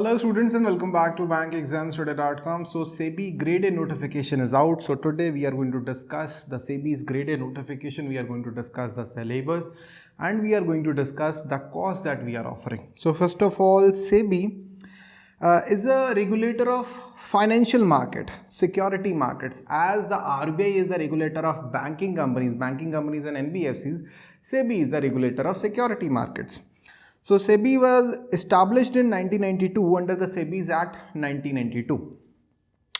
Hello students and welcome back to bankexamstoday.com. So SEBI grade A notification is out. So today we are going to discuss the SEBI's grade A notification. We are going to discuss the syllabus and we are going to discuss the cost that we are offering. So first of all, SEBI uh, is a regulator of financial market, security markets. As the RBI is a regulator of banking companies, banking companies and NBFCs, SEBI is a regulator of security markets. So SEBI was established in 1992 under the SEBI's Act 1992.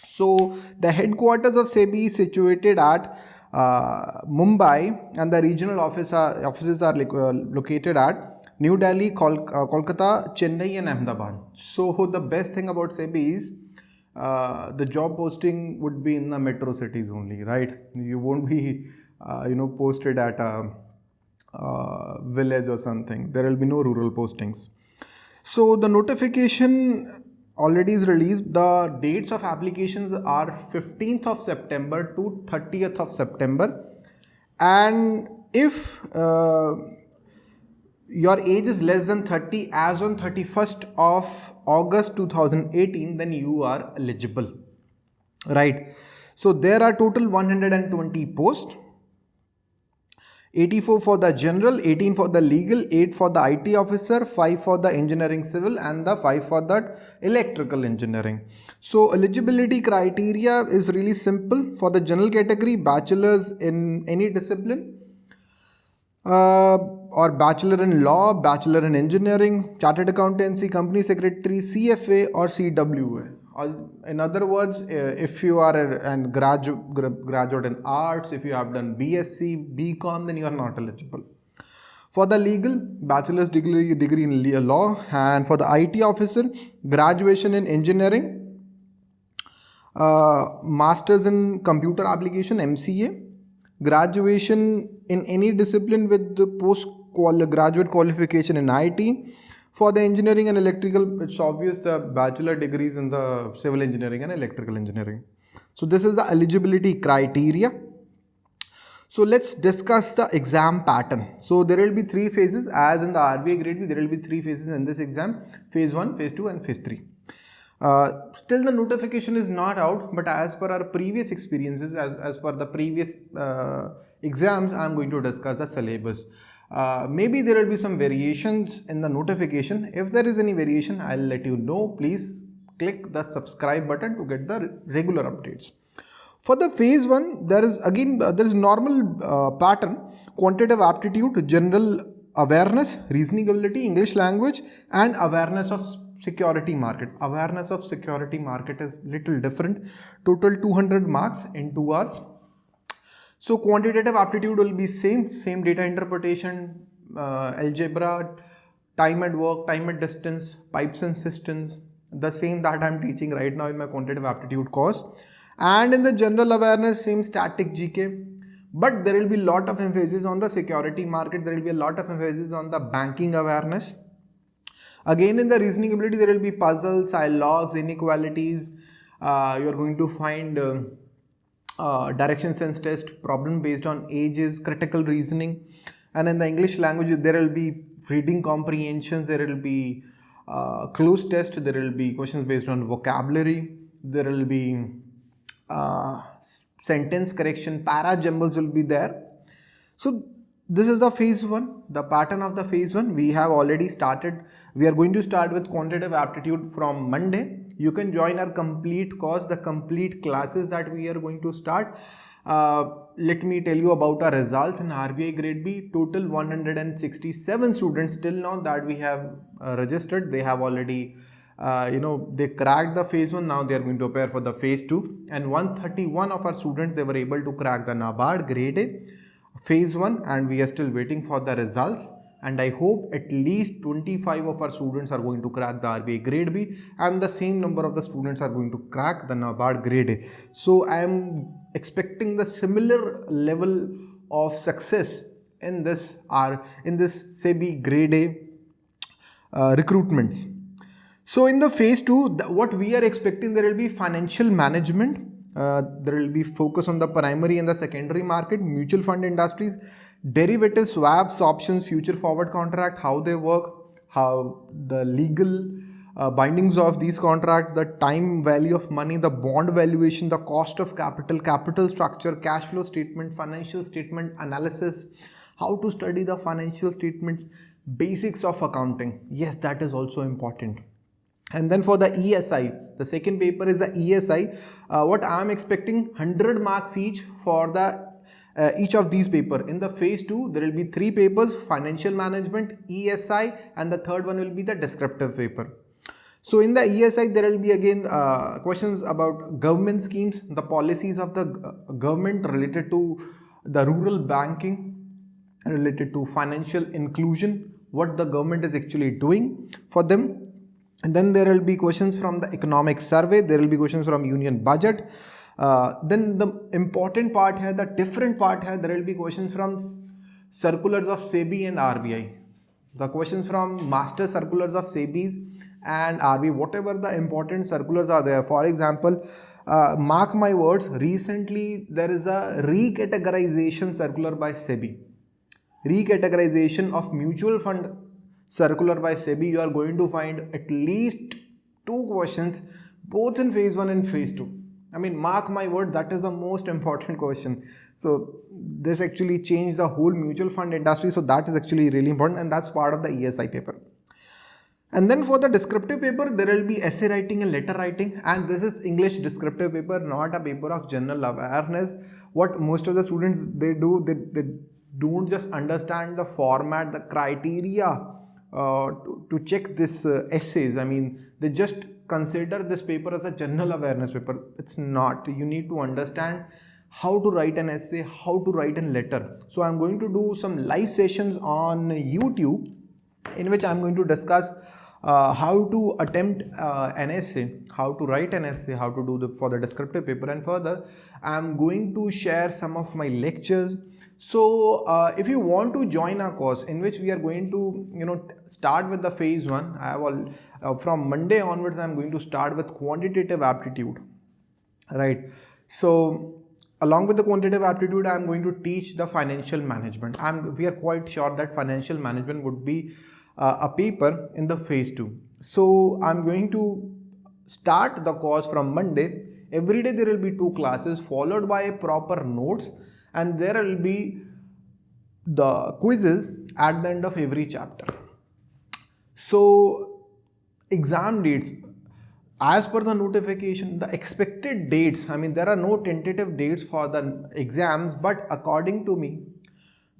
So the headquarters of SEBI is situated at uh, Mumbai and the regional office are, offices are uh, located at New Delhi, Kol uh, Kolkata, Chennai and Ahmedabad. So the best thing about SEBI is uh, the job posting would be in the metro cities only, right? You won't be, uh, you know, posted at a uh, village or something. There will be no rural postings. So the notification already is released. The dates of applications are 15th of September to 30th of September. And if uh, your age is less than 30 as on 31st of August 2018, then you are eligible. Right. So there are total 120 posts 84 for the general, 18 for the legal, 8 for the IT officer, 5 for the engineering civil and the 5 for the electrical engineering. So eligibility criteria is really simple. For the general category, bachelor's in any discipline uh, or bachelor in law, bachelor in engineering, chartered accountancy, company secretary, CFA or CWA in other words, uh, if you are a, a graduate, graduate in arts, if you have done BSc, BCom, then you are not eligible. For the legal, bachelor's degree, degree in law and for the IT officer, graduation in engineering, uh, master's in computer application, MCA, graduation in any discipline with the post graduate qualification in IT, for the engineering and electrical, it's obvious the bachelor degrees in the civil engineering and electrical engineering. So this is the eligibility criteria. So let's discuss the exam pattern. So there will be three phases as in the RBI grade B, there will be three phases in this exam, phase 1, phase 2 and phase 3. Uh, still the notification is not out but as per our previous experiences as, as per the previous uh, exams I am going to discuss the syllabus. Uh, maybe there will be some variations in the notification. If there is any variation, I'll let you know. Please click the subscribe button to get the regular updates. For the phase 1, there is again, uh, there is normal uh, pattern, quantitative aptitude, general awareness, reasoning ability, English language and awareness of security market. Awareness of security market is little different. Total 200 marks in 2 hours so quantitative aptitude will be same, same data interpretation, uh, algebra, time at work, time at distance, pipes and systems, the same that I'm teaching right now in my quantitative aptitude course. And in the general awareness, same static GK. But there will be a lot of emphasis on the security market. There will be a lot of emphasis on the banking awareness. Again, in the reasoning ability, there will be puzzles, logs, inequalities. Uh, you are going to find uh, uh, direction sense test, problem based on ages, critical reasoning. And in the English language, there will be reading comprehensions, there will be uh, test, there will be questions based on vocabulary, there will be uh, sentence correction, para jumbles will be there. So this is the phase 1, the pattern of the phase 1. We have already started. We are going to start with quantitative aptitude from Monday. You can join our complete course the complete classes that we are going to start. Uh, let me tell you about our results in RBI grade B. Total 167 students till now that we have uh, registered. They have already uh, you know they cracked the phase 1 now they are going to prepare for the phase 2 and 131 of our students they were able to crack the NABARD grade A phase 1 and we are still waiting for the results and I hope at least 25 of our students are going to crack the RBI grade B and the same number of the students are going to crack the NABARD grade A. So I am expecting the similar level of success in this R in this SEBI grade A uh, recruitments. So in the phase 2 what we are expecting there will be financial management uh, there will be focus on the primary and the secondary market, mutual fund industries, derivatives, swaps, options, future forward contract, how they work, how the legal uh, bindings of these contracts, the time value of money, the bond valuation, the cost of capital, capital structure, cash flow statement, financial statement analysis, how to study the financial statements, basics of accounting. Yes, that is also important. And then for the ESI, the second paper is the ESI. Uh, what I am expecting 100 marks each for the uh, each of these paper. In the phase 2, there will be three papers, financial management, ESI and the third one will be the descriptive paper. So in the ESI, there will be again uh, questions about government schemes, the policies of the government related to the rural banking, related to financial inclusion, what the government is actually doing for them. And then there will be questions from the economic survey, there will be questions from union budget, uh, then the important part here, the different part here, there will be questions from circulars of SEBI and RBI. The questions from master circulars of SEBI's and RBI, whatever the important circulars are there. For example, uh, mark my words, recently there is a recategorization circular by SEBI. Recategorization of mutual fund circular by SEBI, you are going to find at least two questions both in phase 1 and phase 2 I mean, mark my word, that is the most important question. So this actually changed the whole mutual fund industry. So that is actually really important and that's part of the ESI paper. And then for the descriptive paper, there will be essay writing and letter writing. And this is English descriptive paper, not a paper of general awareness. What most of the students, they do, they, they don't just understand the format, the criteria to, to check this uh, essays. I mean, they just consider this paper as a general awareness paper. It's not. You need to understand how to write an essay, how to write a letter. So I'm going to do some live sessions on YouTube in which I'm going to discuss uh, how to attempt uh, an essay, how to write an essay, how to do the for the descriptive paper and further I'm going to share some of my lectures so uh, if you want to join our course in which we are going to, you know, start with the phase one, I have all, uh, from Monday onwards, I'm going to start with quantitative aptitude, right? So along with the quantitative aptitude, I'm going to teach the financial management. And we are quite sure that financial management would be uh, a paper in the phase two. So I'm going to start the course from Monday. Every day there will be two classes followed by proper notes and there will be the quizzes at the end of every chapter. So exam dates as per the notification the expected dates I mean there are no tentative dates for the exams but according to me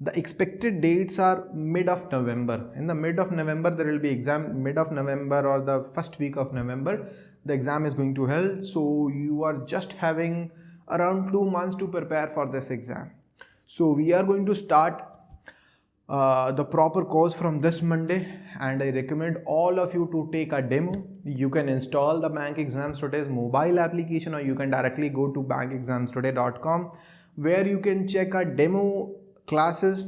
the expected dates are mid of November. In the mid of November, there will be exam mid of November or the first week of November. The exam is going to held. So you are just having around two months to prepare for this exam. So we are going to start uh, the proper course from this Monday and I recommend all of you to take a demo. You can install the Bank Exams Today's mobile application or you can directly go to bankexamstoday.com where you can check our demo classes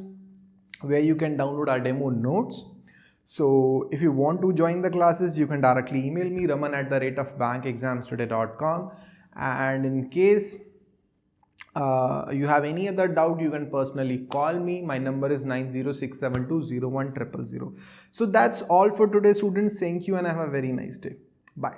where you can download our demo notes. So if you want to join the classes, you can directly email me raman at the rate of bankexamstoday.com and in case uh, you have any other doubt you can personally call me. My number is 906720100 so that's all for today students. Thank you and have a very nice day. Bye